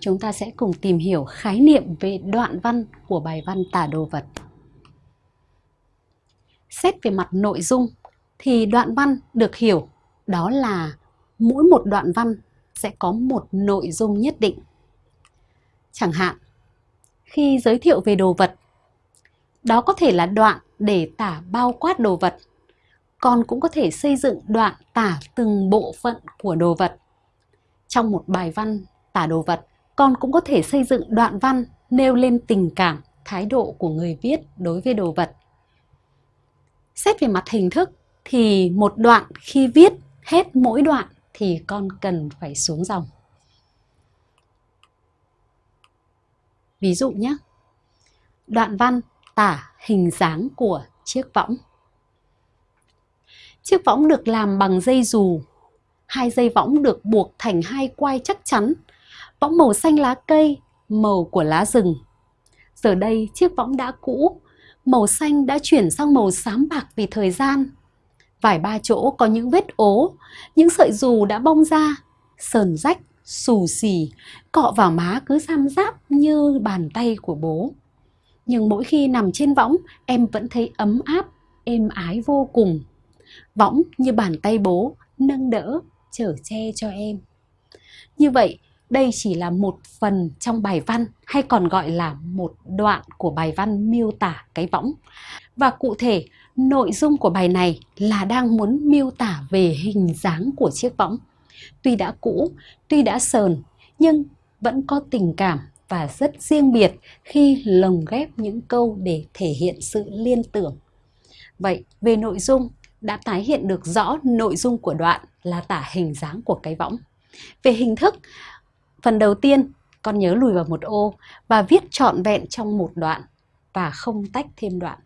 chúng ta sẽ cùng tìm hiểu khái niệm về đoạn văn của bài văn tả đồ vật. Xét về mặt nội dung thì đoạn văn được hiểu đó là mỗi một đoạn văn sẽ có một nội dung nhất định. Chẳng hạn, khi giới thiệu về đồ vật, đó có thể là đoạn để tả bao quát đồ vật, còn cũng có thể xây dựng đoạn tả từng bộ phận của đồ vật. Trong một bài văn tả đồ vật, con cũng có thể xây dựng đoạn văn nêu lên tình cảm, thái độ của người viết đối với đồ vật. Xét về mặt hình thức thì một đoạn khi viết hết mỗi đoạn thì con cần phải xuống dòng. Ví dụ nhé, đoạn văn tả hình dáng của chiếc võng. Chiếc võng được làm bằng dây dù. Hai dây võng được buộc thành hai quai chắc chắn. Võng màu xanh lá cây, màu của lá rừng. Giờ đây chiếc võng đã cũ, màu xanh đã chuyển sang màu xám bạc vì thời gian. Vài ba chỗ có những vết ố, những sợi dù đã bong ra, sờn rách, xù xì, cọ vào má cứ sam giáp như bàn tay của bố. Nhưng mỗi khi nằm trên võng, em vẫn thấy ấm áp, êm ái vô cùng. Võng như bàn tay bố, nâng đỡ, chở che cho em. Như vậy, đây chỉ là một phần trong bài văn hay còn gọi là một đoạn của bài văn miêu tả cái võng. Và cụ thể, nội dung của bài này là đang muốn miêu tả về hình dáng của chiếc võng. Tuy đã cũ, tuy đã sờn, nhưng vẫn có tình cảm và rất riêng biệt khi lồng ghép những câu để thể hiện sự liên tưởng. Vậy, về nội dung, đã tái hiện được rõ nội dung của đoạn là tả hình dáng của cái võng. Về hình thức, phần đầu tiên, con nhớ lùi vào một ô và viết trọn vẹn trong một đoạn và không tách thêm đoạn.